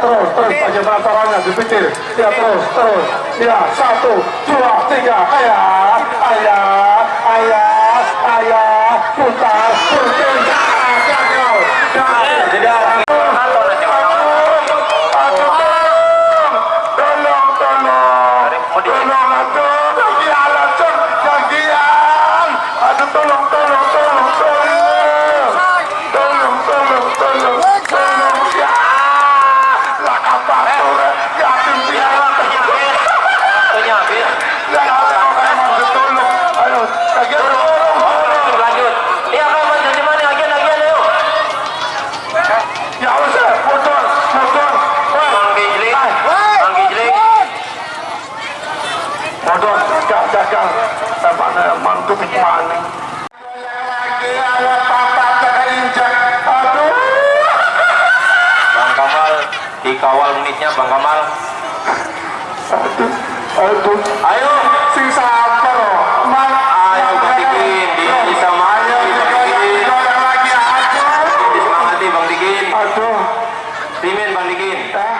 terus terus bagaimana caranya dipikir. Ya terus terus. Ya satu dua tiga ayah belakang tempatnya mantu maning Bang Kamal dikawal menitnya Bang Kamal. Aduh aduh ayo. Sing sabar. Ayo Bang Dikin di sama ayo Bang Dikin Bang aduh. Timin Bang Dikin eh